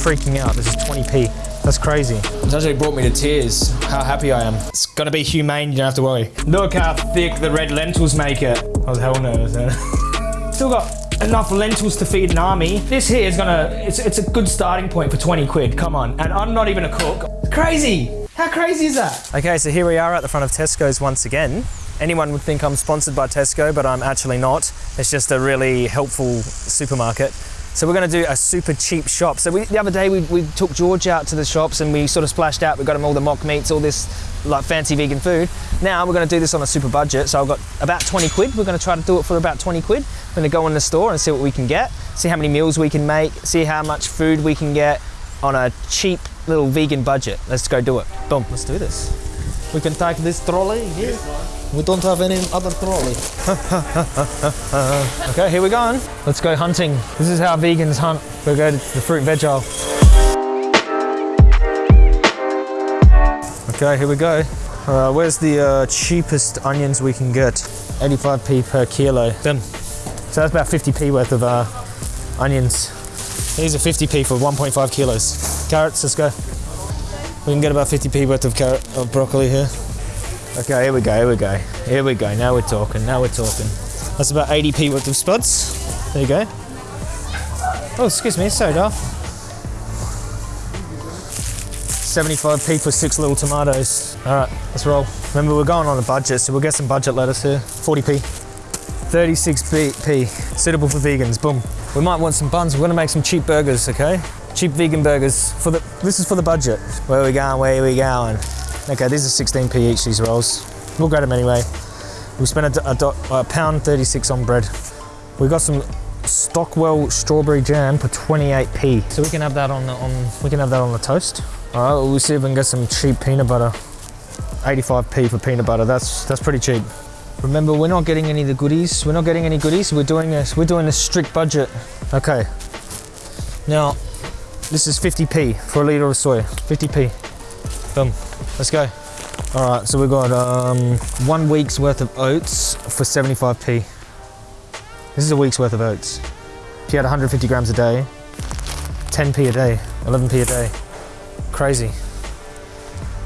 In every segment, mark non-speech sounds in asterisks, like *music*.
freaking out. This is 20p. That's crazy. It's actually brought me to tears how happy I am. It's gonna be humane, you don't have to worry. Look how thick the red lentils make it. I was hell nervous. *laughs* Still got enough lentils to feed an army. This here is gonna, it's, it's a good starting point for 20 quid, come on. And I'm not even a cook. Crazy! How crazy is that? Okay, so here we are at the front of Tesco's once again. Anyone would think I'm sponsored by Tesco, but I'm actually not. It's just a really helpful supermarket. So we're going to do a super cheap shop. So we, the other day we, we took George out to the shops and we sort of splashed out. We got him all the mock meats, all this like fancy vegan food. Now we're going to do this on a super budget. So I've got about 20 quid. We're going to try to do it for about 20 quid. We're going to go in the store and see what we can get, see how many meals we can make, see how much food we can get on a cheap little vegan budget. Let's go do it. Boom, let's do this. We can take this trolley here. We don't have any other trolley. *laughs* okay, here we go. Let's go hunting. This is how vegans hunt. We go to the fruit veg aisle. Okay, here we go. Uh, where's the uh, cheapest onions we can get? 85p per kilo. Done. So that's about 50p worth of uh, onions. These are 50p for 1.5 kilos. Carrots, let's go. We can get about 50p worth of carrot of broccoli here. Okay, here we go, here we go. Here we go, now we're talking, now we're talking. That's about 80p worth of spuds. There you go. Oh, excuse me, sorry, soda. 75p for six little tomatoes. All right, let's roll. Remember, we're going on a budget, so we'll get some budget lettuce here. 40p. 36p, suitable for vegans, boom. We might want some buns, we're gonna make some cheap burgers, okay? Cheap vegan burgers, for the. this is for the budget. Where are we going, where are we going? Okay, these are 16p each, these rolls. We'll grab them anyway. We spent a, a, a pound 36 on bread. We got some Stockwell strawberry jam for 28p. So we can have that on the, on we can have that on the toast. All right, we'll see if we can get some cheap peanut butter. 85p for peanut butter. That's that's pretty cheap. Remember, we're not getting any of the goodies. We're not getting any goodies. We're doing this. We're doing a strict budget. Okay. Now, this is 50p for a liter of soy. 50p. Boom. Let's go. All right, so we've got um, one week's worth of oats for 75p. This is a week's worth of oats. If you had 150 grams a day, 10p a day, 11p a day. Crazy.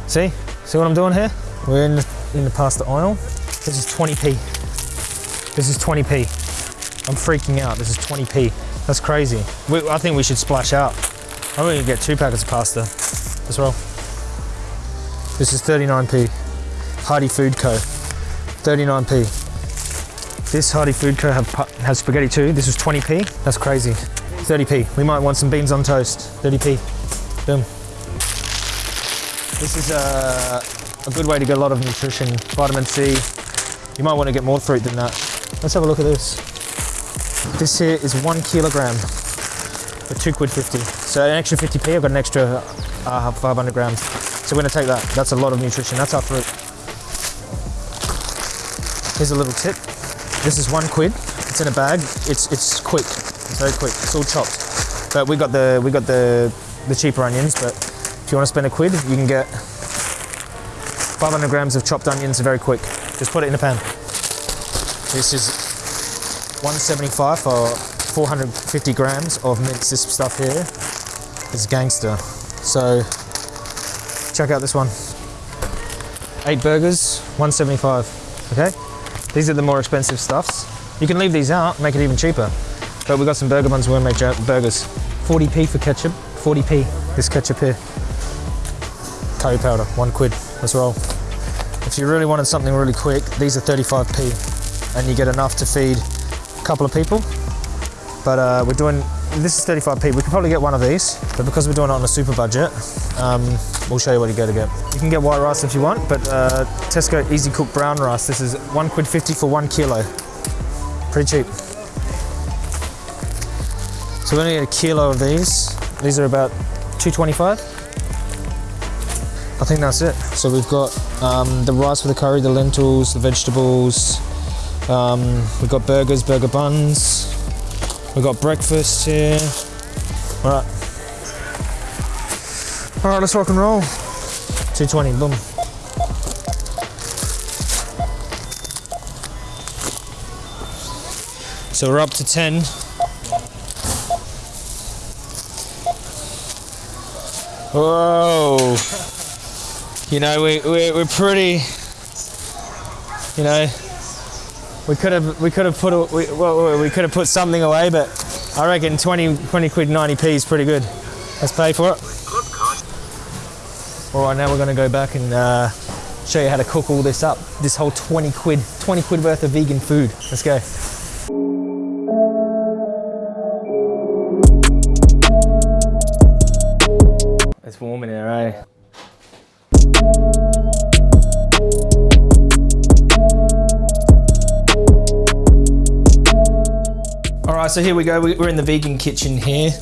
See? See what I'm doing here? We're in the, in the pasta oil. This is 20p. This is 20p. I'm freaking out. This is 20p. That's crazy. We, I think we should splash out. I'm gonna get two packets of pasta. as well. This is 39p. Hearty Food Co. 39p. This Hearty Food Co. Have, has spaghetti too. This is 20p. That's crazy. 30p. We might want some beans on toast. 30p. Boom. This is a, a good way to get a lot of nutrition. Vitamin C. You might want to get more fruit than that. Let's have a look at this. This here is one kilogram for two quid 50. So an extra 50p, I've got an extra uh, 500 grams. So we're gonna take that. That's a lot of nutrition. That's our fruit. Here's a little tip. This is one quid. It's in a bag. It's it's quick. It's very quick. It's all chopped. But we got the we got the the cheaper onions. But if you want to spend a quid, you can get 500 grams of chopped onions very quick. Just put it in a pan. This is 175 for 450 grams of minced this stuff here. It's gangster. So check out this one. Eight burgers, 175. Okay? These are the more expensive stuffs. You can leave these out, make it even cheaper. But we've got some burger buns, we're gonna make burgers. 40p for ketchup, 40p, this ketchup here. Curry powder, one quid, as well. If you really wanted something really quick, these are 35p and you get enough to feed a couple of people. But uh, we're doing, this is 35p. We could probably get one of these, but because we're doing it on a super budget, um, we'll show you what you go to get. You can get white rice if you want, but uh, Tesco Easy Cook Brown Rice, this is one quid 50 for one kilo. Pretty cheap. So we're gonna get a kilo of these. These are about 225. I think that's it. So we've got um, the rice for the curry, the lentils, the vegetables. Um, we've got burgers, burger buns. We've got breakfast here. All right. All right, let's rock and roll. 220, boom. So we're up to 10. Whoa. You know, we, we, we're pretty, you know, we could have we could have put a, we, well, we could have put something away, but I reckon 20, 20 quid 90p is pretty good. Let's pay for it. All right, now we're going to go back and uh, show you how to cook all this up. This whole 20 quid, 20 quid worth of vegan food. Let's go. So here we go. We- We're in the vegan kitchen here.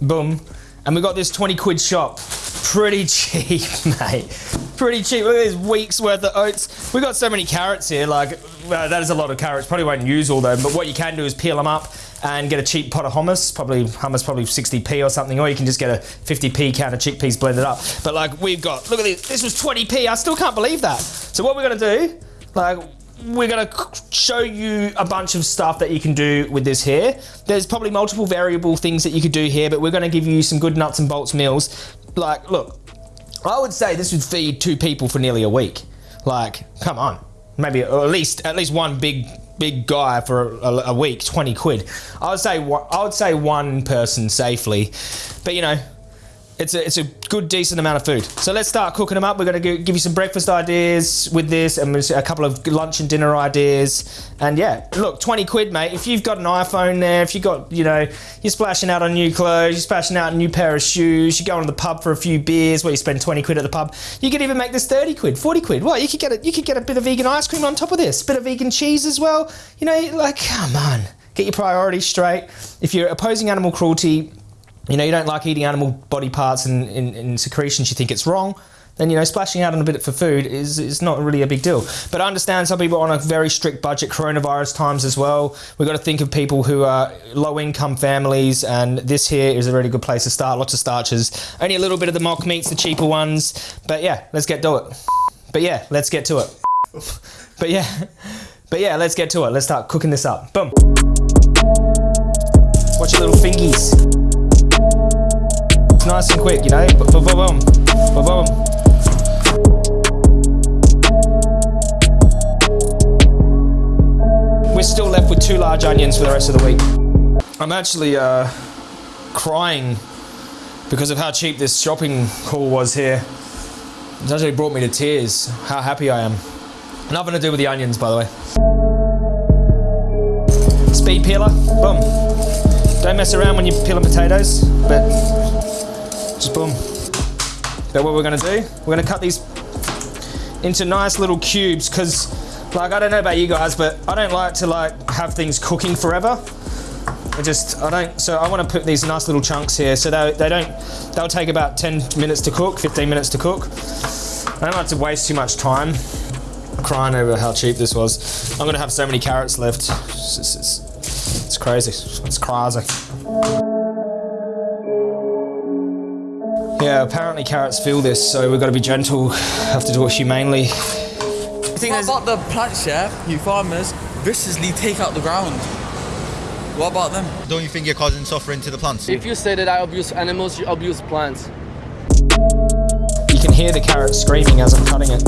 Boom. And we got this 20 quid shop. Pretty cheap, *laughs* mate. Pretty cheap. Look at this week's worth of oats. We got so many carrots here. Like, well, that is a lot of carrots. Probably won't use all them, but what you can do is peel them up and get a cheap pot of hummus. Probably hummus, probably 60p or something, or you can just get a 50p can of chickpeas blended up. But like, we've got, look at this. This was 20p. I still can't believe that. So what we're gonna do, like, we're gonna show you a bunch of stuff that you can do with this here. There's probably multiple variable things that you could do here, but we're gonna give you some good nuts and bolts meals. Like, look, I would say this would feed two people for nearly a week. Like, come on, maybe or at least at least one big big guy for a, a week, twenty quid. I would say I would say one person safely, but you know. It's a, it's a good, decent amount of food. So let's start cooking them up. We're going to give you some breakfast ideas with this and a couple of lunch and dinner ideas. And yeah, look, 20 quid, mate. If you've got an iPhone there, if you've got, you know, you're splashing out on new clothes, you're splashing out a new pair of shoes, you're going to the pub for a few beers where you spend 20 quid at the pub, you could even make this 30 quid, 40 quid. What? You could get a, you could get a bit of vegan ice cream on top of this, bit of vegan cheese as well. You know, like, come on. Get your priorities straight. If you're opposing animal cruelty, you know, you don't like eating animal body parts and, and, and secretions, you think it's wrong, then, you know, splashing out on a bit for food is, is not really a big deal. But I understand some people are on a very strict budget, coronavirus times as well. We've got to think of people who are low income families, and this here is a really good place to start. Lots of starches, only a little bit of the mock meats, the cheaper ones. But yeah, let's get to it. But yeah, let's get to it. *laughs* But yeah, but yeah, let's get to it. Let's start cooking this up. Boom. Watch your little fingies. Nice and quick, you know. Boom, boom, boom, boom. We're still left with two large onions for the rest of the week. I'm actually uh, crying because of how cheap this shopping haul was here. It's actually brought me to tears. How happy I am. Nothing to do with the onions, by the way. Speed peeler, boom. Don't mess around when you're peeling potatoes, but just boom. But what we're gonna do, we're gonna cut these into nice little cubes because like I don't know about you guys, but I don't like to like have things cooking forever. I just I don't so I want to put these nice little chunks here so they, they don't they'll take about 10 minutes to cook, 15 minutes to cook. I don't like to waste too much time crying over how cheap this was. I'm gonna have so many carrots left. It's, it's, it's crazy. It's crazy. Yeah, apparently carrots feel this, so we've got to be gentle. Have to do it humanely. I think What about the plants, yeah? You farmers viciously take out the ground. What about them? Don't you think you're causing suffering to the plants? If you say that I abuse animals, you abuse plants. you can hear the carrot screaming as I'm cutting it.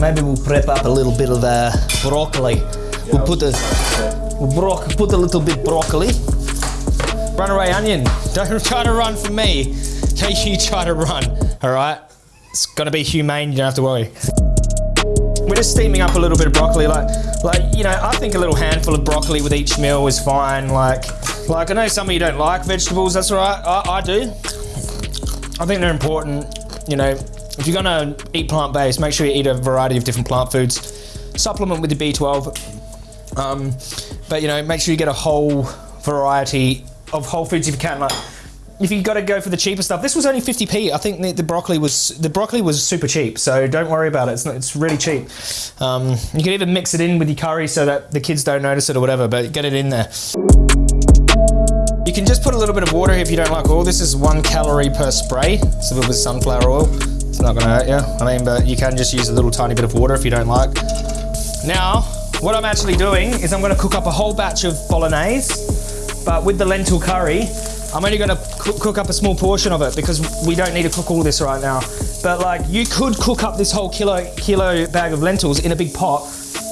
Maybe we'll prep up a little bit of uh, broccoli. We'll put the we'll put a little bit broccoli. Run away, onion! Don't try to run from me. Don't you try to run. All right. It's gonna be humane. You don't have to worry. We're just steaming up a little bit of broccoli, like, like you know, I think a little handful of broccoli with each meal is fine. Like, like I know some of you don't like vegetables. That's all right. I, I do. I think they're important. You know, if you're gonna eat plant-based, make sure you eat a variety of different plant foods. Supplement with the B12. Um, but you know, make sure you get a whole variety of whole foods if you can. Like, if you got to go for the cheaper stuff, this was only 50p. I think the, the broccoli was the broccoli was super cheap, so don't worry about it. It's not, it's really cheap. Um, you can even mix it in with your curry so that the kids don't notice it or whatever, but get it in there. You can just put a little bit of water if you don't like oil. This is one calorie per spray, so with sunflower oil. It's not gonna hurt you. I mean, but you can just use a little tiny bit of water if you don't like. Now, what I'm actually doing is I'm gonna cook up a whole batch of bolognese, but with the lentil curry, I'm only gonna cook, cook up a small portion of it because we don't need to cook all this right now. But like, you could cook up this whole kilo, kilo bag of lentils in a big pot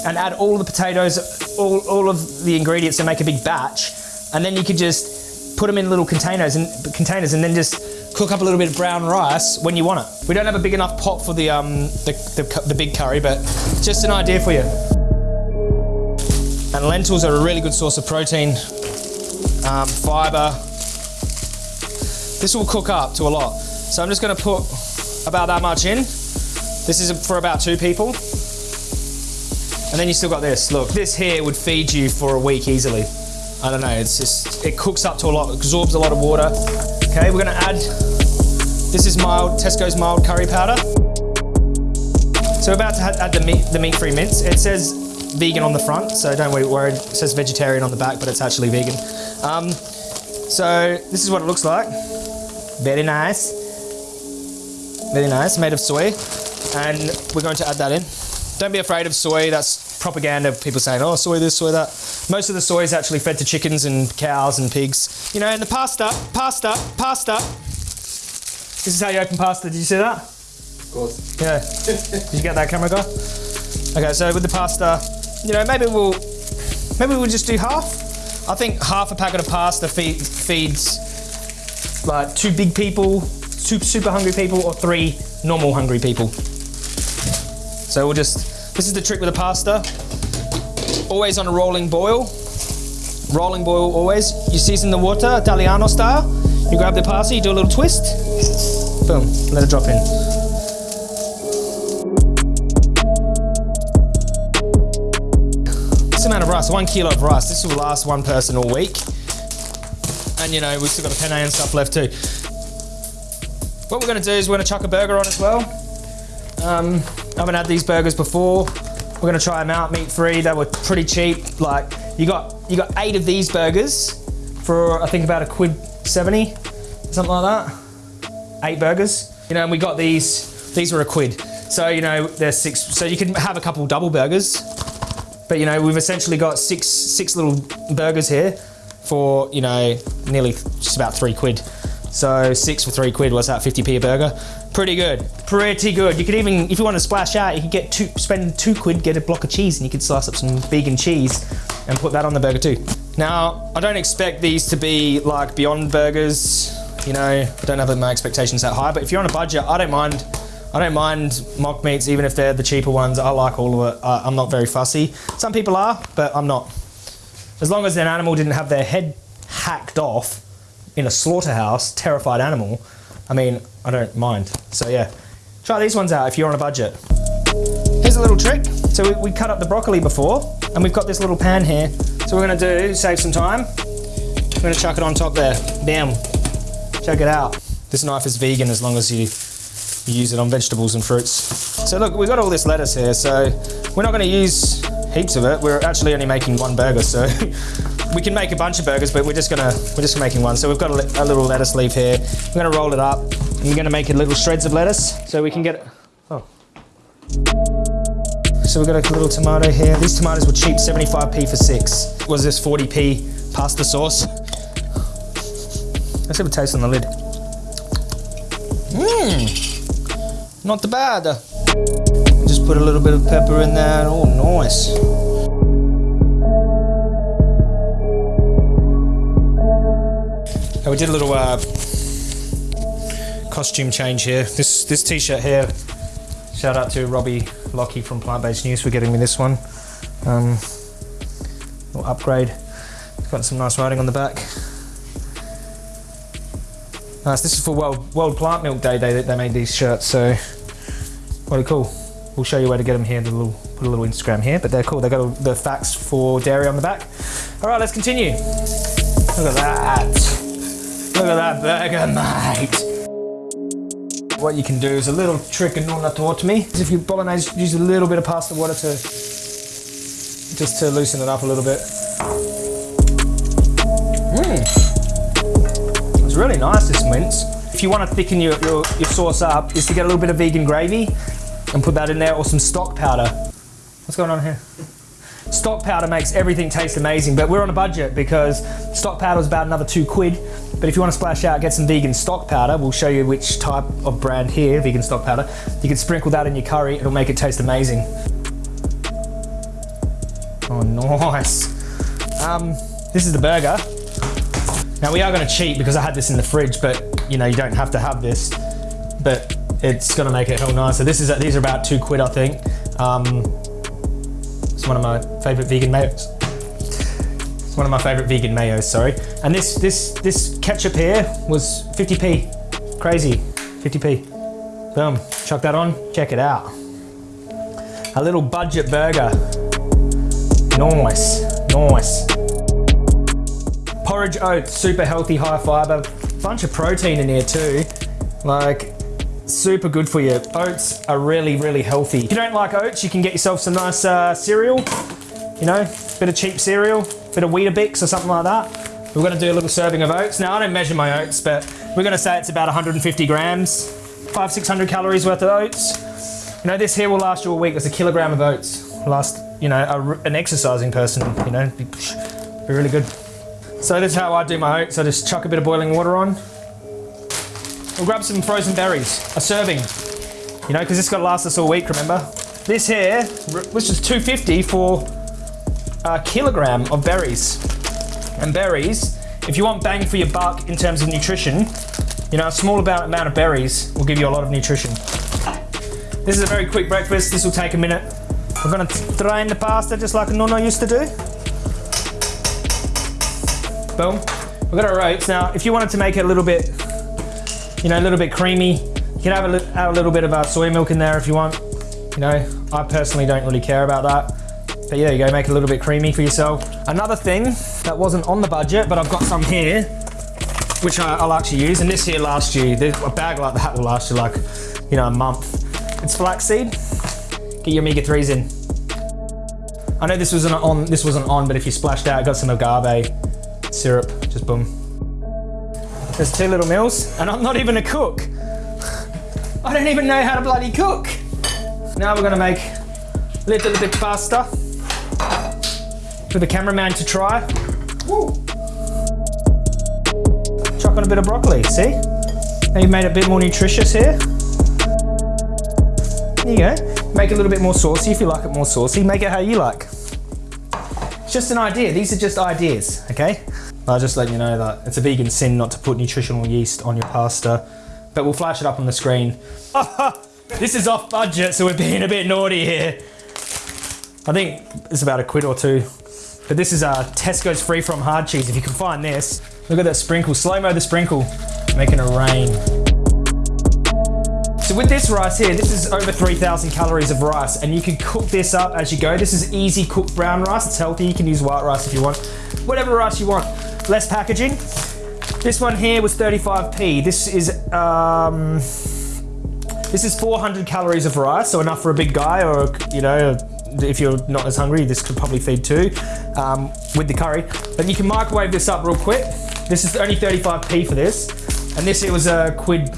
and add all the potatoes, all, all of the ingredients and make a big batch. And then you could just put them in little containers and containers and then just cook up a little bit of brown rice when you want it. We don't have a big enough pot for the, um, the, the, the big curry, but just an idea for you. And lentils are a really good source of protein, um, fiber. This will cook up to a lot. So I'm just gonna put about that much in. This is for about two people. And then you still got this. Look, this here would feed you for a week easily. I don't know, it's just, it cooks up to a lot, absorbs a lot of water. Okay, we're gonna add, this is mild, Tesco's mild curry powder. So we're about to add the meat, the meat-free mince. It says vegan on the front, so don't worry. It says vegetarian on the back, but it's actually vegan. Um, so this is what it looks like. Very nice. Very nice, made of soy. And we're going to add that in. Don't be afraid of soy, that's propaganda, people saying, oh, soy this, soy that. Most of the soy is actually fed to chickens and cows and pigs. You know, and the pasta, pasta, pasta. This is how you open pasta, did you see that? Of course. Yeah. *laughs* Did you get that camera guy? Okay, so with the pasta, you know, maybe we'll maybe we'll just do half. I think half a packet of pasta feed, feeds like two big people, super super hungry people, or three normal hungry people. So we'll just this is the trick with the pasta. Always on a rolling boil. Rolling boil always. You season the water, Italiano style. You grab the pasta, you do a little twist. Boom, let it drop in. Rice, one kilo of rice, this will last one person all week. And you know, we've still got a penne and stuff left too. What we're gonna do is we're gonna chuck a burger on as well. Um, I haven't had these burgers before. We're gonna try them out, meat free. They were pretty cheap. Like you got you got eight of these burgers for I think about a quid seventy, something like that. Eight burgers. You know, and we got these. These were a quid. So you know, there's six. So you can have a couple double burgers. But you know, we've essentially got six six little burgers here for you know nearly just about three quid. So six for three quid. What's that? 50p a burger. Pretty good. Pretty good. You could even, if you want to splash out, you could get two, spend two quid, get a block of cheese, and you could slice up some vegan cheese and put that on the burger too. Now, I don't expect these to be like Beyond Burgers. You know, I don't have my expectations that high. But if you're on a budget, I don't mind. I don't mind mock meats, even if they're the cheaper ones. I like all of it. I, I'm not very fussy. Some people are, but I'm not. As long as an animal didn't have their head hacked off in a slaughterhouse, terrified animal, I mean, I don't mind. So yeah, try these ones out if you're on a budget. Here's a little trick. So we, we cut up the broccoli before, and we've got this little pan here. So we're gonna do, save some time, we're gonna chuck it on top there. Bam. Check it out. This knife is vegan as long as you, use it on vegetables and fruits. So look, we've got all this lettuce here, so we're not gonna use heaps of it. We're actually only making one burger, so *laughs* we can make a bunch of burgers, but we're just gonna we're just making one. So we've got a, a little lettuce leaf here. We're gonna roll it up, and we're gonna make it little shreds of lettuce, so we can get. Oh. So we've got a little tomato here. These tomatoes were cheap, 75p for six. Was this 40p pasta sauce? Let's have a taste on the lid. Mmm, not too bad. Just put a little bit of pepper in there. Oh, nice. Uh, we did a little uh, costume change here. This this t-shirt here. Shout out to Robbie Lockie from Plant Based News for getting me this one. Um, little upgrade. It's got some nice writing on the back. Nice. This is for World World Plant Milk Day. They they made these shirts, so really cool. We'll show you where to get them here. Little put a little Instagram here, but they're cool. They got all the facts for dairy on the back. All right, let's continue. Look at that. Look at that burger, *laughs* mate. What you can do is a little trick and Nonna taught me. Is if you bolognese, use a little bit of pasta water to just to loosen it up a little bit. Mmm. It's really nice, this mince. If you want to thicken your, your, your sauce up, is to get a little bit of vegan gravy and put that in there or some stock powder. What's going on here? Stock powder makes everything taste amazing, but we're on a budget because stock powder is about another two quid. But if you want to splash out, get some vegan stock powder. We'll show you which type of brand here, vegan stock powder. You can sprinkle that in your curry, it'll make it taste amazing. Oh, nice. Um, this is the burger. Now we are going to cheat because I had this in the fridge, but you know you don't have to have this. But it's going to make it hell nice. So this is these are about two quid, I think. Um, it's one of my favorite vegan mayos. It's one of my favorite vegan mayos. Sorry. And this this this ketchup here was 50p. Crazy, 50p. Boom. Chuck that on. Check it out. A little budget burger. Nice, nice. Porridge oats, super healthy, high fiber, bunch of protein in here too. Like, super good for you. Oats are really, really healthy. If you don't like oats, you can get yourself some nice uh, cereal. You know, bit of cheap cereal, bit of Weetabix or something like that. We're gonna do a little serving of oats. Now, I don't measure my oats, but we're gonna say it's about 150 grams, five, 600 calories worth of oats. You know, this here will last you a week. It's a kilogram of oats. Last, you know, a, an exercising person, you know, be, be really good. So this is how I do my oats. I just chuck a bit of boiling water on. We'll grab some frozen berries, a serving, you know, because this got to last us all week, remember? This here, which is 250 for a kilogram of berries. And berries, if you want bang for your buck in terms of nutrition, you know, a small amount of berries will give you a lot of nutrition. This is a very quick breakfast. This will take a minute. We're gonna drain the pasta just like Nono used to do. Boom. We've got our oats. Now, if you wanted to make it a little bit, you know, a little bit creamy, you can have a, add a little bit of uh, soy milk in there if you want. You know, I personally don't really care about that. But yeah, you go make it a little bit creamy for yourself. Another thing that wasn't on the budget, but I've got some here, which I, will actually use. And this here lasts you, a bag like that will last you like, you know, a month. It's flaxseed. Get your omega-3s in. I know this wasn't on, this wasn't on, but if you splashed out, got some agave syrup, just boom. There's two little meals, and I'm not even a cook. I don't even know how to bloody cook. Now we're gonna make a little bit faster for the cameraman to try. Woo. Chuck on a bit of broccoli, see? Now you've made it a bit more nutritious here. There you go. Make it a little bit more saucy if you like it more saucy. Make it how you like. It's just an idea. These are just ideas, okay? I'll just let you know that it's a vegan sin not to put nutritional yeast on your pasta, but we'll flash it up on the screen. *laughs* this is off budget, so we're being a bit naughty here. I think it's about a quid or two. But this is uh, Tesco's free from hard cheese. If you can find this, look at that sprinkle. Slow-mo the sprinkle, making a rain. So with this rice here, this is over 3,000 calories of rice and you can cook this up as you go. This is easy cooked brown rice. It's healthy. You can use white rice if you want. Whatever rice you want less packaging. This one here was 35p. This is um, this is 400 calories of rice, so enough for a big guy, or you know, if you're not as hungry, this could probably feed two um, with the curry. But you can microwave this up real quick. This is only 35p for this, and this here was a quid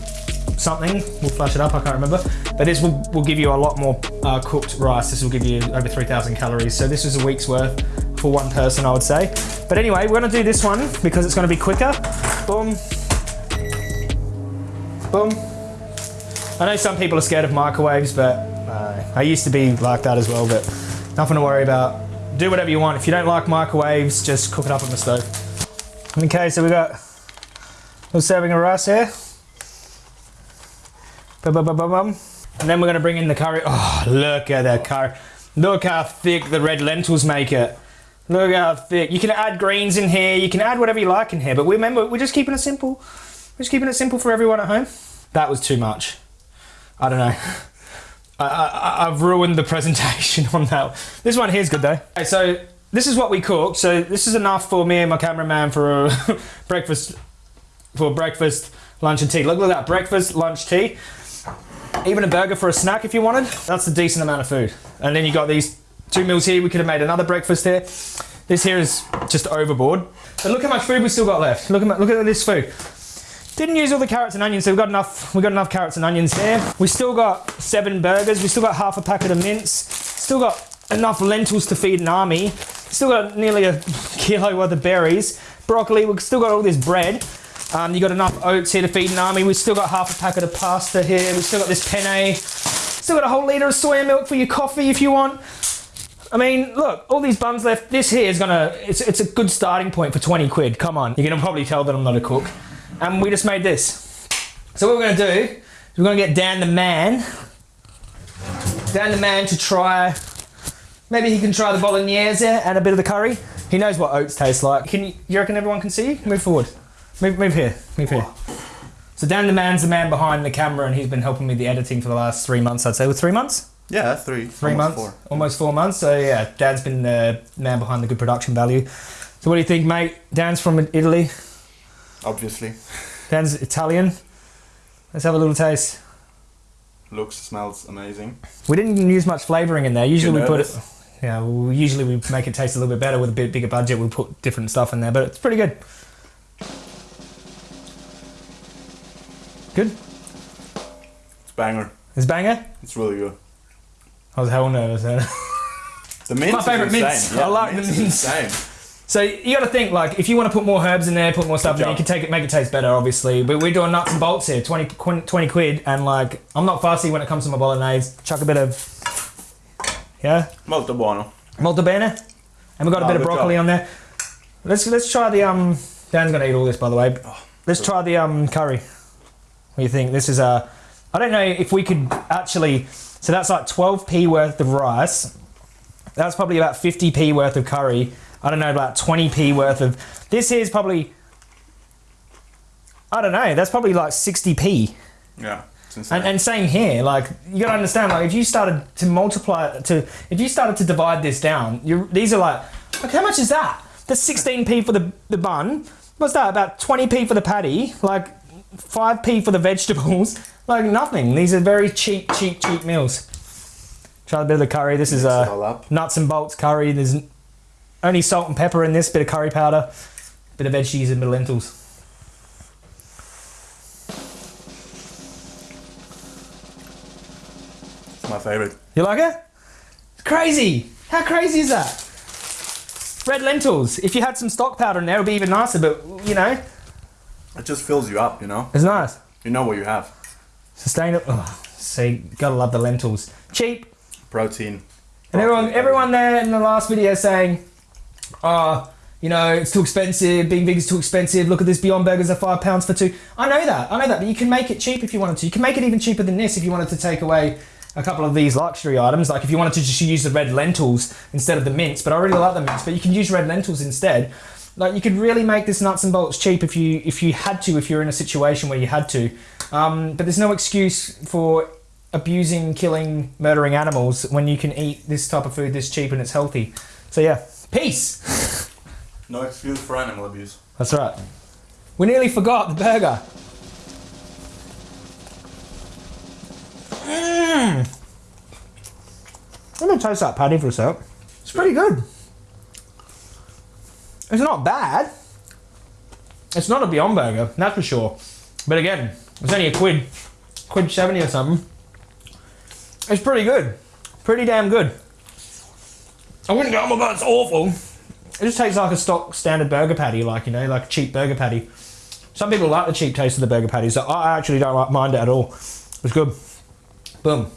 something. We'll flash it up. I can't remember, but this will, will give you a lot more uh, cooked rice. This will give you over 3,000 calories. So this is a week's worth for one person, I would say. But anyway, we're gonna do this one because it's gonna be quicker. Boom. Boom. I know some people are scared of microwaves, but uh, I used to be like that as well, but nothing to worry about. Do whatever you want. If you don't like microwaves, just cook it up on the stove. Okay, so we got a little serving of rice here. Bum, bum, bum, and then we're gonna bring in the curry. Oh, look at that curry. Look how thick the red lentils make it. Look how uh, thick. You can add greens in here. You can add whatever you like in here. But we remember, we're just keeping it simple. We're just keeping it simple for everyone at home. That was too much. I don't know. *laughs* I, have ruined the *laughs* presentation on that. This one here's good though. Okay, so this is what we cooked. So this is enough for me and my cameraman for a *laughs* breakfast, for breakfast, lunch and tea. Look, look at that, breakfast, lunch, tea. Even a burger for a snack if you wanted. That's a decent amount of food. And then you got these two meals here. We could have made another breakfast here. This here is just overboard. But look how much food we still got left. Look at, look at this food. Didn't use all the carrots and onions, so we've got enough, we got enough carrots and onions there. We still got seven burgers. We still got half a packet of mince. Still got enough lentils to feed an army. Still got nearly a kilo worth of berries. Broccoli, we've still got all this bread. Um, you got enough oats here to feed an army. We've still got half a packet of pasta here. We've still got this penne. Still got a whole litre of soya milk for your coffee if you want. I mean, look, all these buns left. This here is gonna, it's, it's a good starting point for 20 quid. Come on. You're gonna probably tell that I'm not a cook. And we just made this. So what we're gonna do is we're gonna get Dan the man, Dan the man to try, maybe he can try the bolognese and a bit of the curry. He knows what oats taste like. Can you, you reckon everyone can see you? Move forward. Move, move here, move here. So Dan the man's the man behind the camera and he's been helping me the editing for the last three months, I'd say. With three months? Yeah, three. Three almost months? Four. Almost four months. So yeah, Dan's been the man behind the good production value. So what do you think, mate? Dan's from Italy. Obviously, Dan's Italian. Let's have a little taste. looks, smells amazing. We didn't use much flavoring in there. Usually we put it. Yeah, well, usually we make it taste a little bit better with a bit bigger budget. We'll put different stuff in there, but it's pretty good. Good. It's banger. It's banger. It's really good. I was hell nervous. *laughs* The mince my favourite mince. Yeah, I like the mince. insane. So you got to think like if you want to put more herbs in there, put more stuff in there, you can take it, make it taste better, obviously. But we're doing nuts and bolts here, 20, 20 quid, and like I'm not fussy when it comes to my bolognese. Chuck a bit of yeah, Molto buono. molto bene, and we got a Oh, bit of broccoli job. on there. Let's let's try the um. Dan's gonna eat all this, by the way. Oh, Let's try the um curry. What do you think? This is a. I don't know if we could actually. So that's like 12p worth of rice. That's probably about 50p worth of curry. I don't know, about 20p worth of. This here is probably. I don't know. That's probably like 60p. Yeah. And, and same here. Like you gotta understand. Like if you started to multiply to, if you started to divide this down, you these are like, like how much is that? That's 16p for the the bun. What's that? About 20p for the patty. Like 5p for the vegetables. Like nothing. These are very cheap, cheap, cheap meals. Try a bit of the curry. This is uh, nuts and bolts curry. There's only salt and pepper in this. Bit of curry powder. Bit of veggies and bit of lentils. It's my favorite. You like it? It's crazy. How crazy is that? Red lentils. If you had some stock powder in there, it would be even nicer. But you know, It just fills you up, you know. it's nice. You know what you have. Sustainable. Oh, see, gotta love the lentils. Cheap. Protein. And everyone, everyone there in the last video saying, "Oh, you know, it's too expensive. Being big is too expensive. Look at this Beyond Burgers are five pounds for two. I know that. I know that. But you can make it cheap if you wanted to. You can make it even cheaper than this if you wanted to take away a couple of these luxury items. Like if you wanted to just use the red lentils instead of the mince. But I really like the mince. But you can use red lentils instead. Like you could really make this nuts and bolts cheap if you if you had to. If you're in a situation where you had to. Um, but there's no excuse for abusing, killing, murdering animals when you can eat this type of food this cheap and it's healthy. So yeah, peace. *laughs* No excuse for animal abuse. That's right. We nearly forgot the burger. Mmm. Let me taste that patty for a sec. It's pretty good. It's not bad. It's not a Beyond Burger, that's for sure. But again, it's only a quid, quid seventy or something. It's pretty good, pretty damn good. I wouldn't go, oh my god, it's awful. It just tastes like a stock standard burger patty, like you know, like a cheap burger patty. Some people like the cheap taste of the burger patties. So I actually don't like- mind it at all. It's good. Boom.